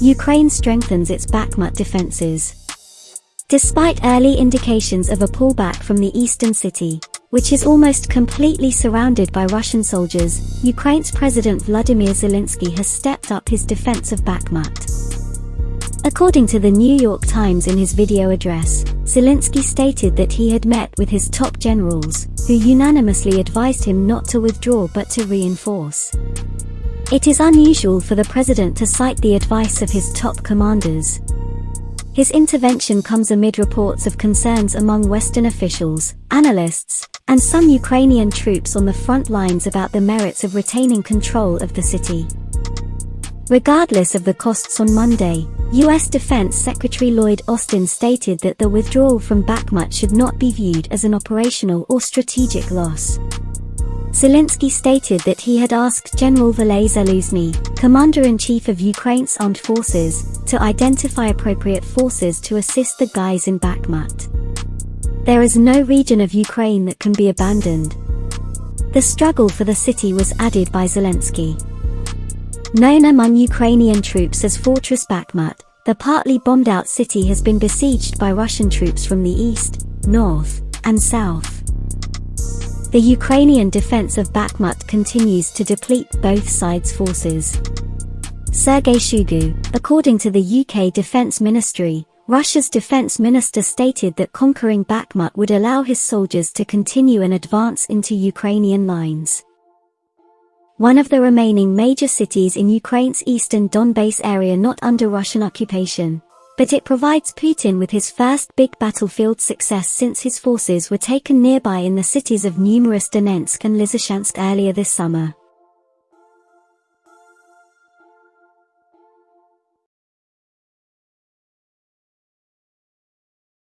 Ukraine strengthens its Bakhmut defenses. Despite early indications of a pullback from the eastern city, which is almost completely surrounded by Russian soldiers, Ukraine's President Vladimir Zelensky has stepped up his defense of Bakhmut. According to the New York Times in his video address, Zelensky stated that he had met with his top generals, who unanimously advised him not to withdraw but to reinforce. It is unusual for the president to cite the advice of his top commanders, his intervention comes amid reports of concerns among Western officials, analysts, and some Ukrainian troops on the front lines about the merits of retaining control of the city. Regardless of the costs on Monday, U.S. Defense Secretary Lloyd Austin stated that the withdrawal from Bakhmut should not be viewed as an operational or strategic loss. Zelensky stated that he had asked General Valery Zaluzhny, Commander-in-Chief of Ukraine's armed forces, to identify appropriate forces to assist the guys in Bakhmut. There is no region of Ukraine that can be abandoned. The struggle for the city was added by Zelensky. Known among Ukrainian troops as Fortress Bakhmut, the partly bombed-out city has been besieged by Russian troops from the east, north, and south. The Ukrainian defense of Bakhmut continues to deplete both sides' forces. Sergei Shoigu, according to the UK Defence Ministry, Russia's defense minister stated that conquering Bakhmut would allow his soldiers to continue an advance into Ukrainian lines. One of the remaining major cities in Ukraine's eastern Donbass area not under Russian occupation, but it provides Putin with his first big battlefield success since his forces were taken nearby in the cities of Severodonetsk and Lysychansk earlier this summer.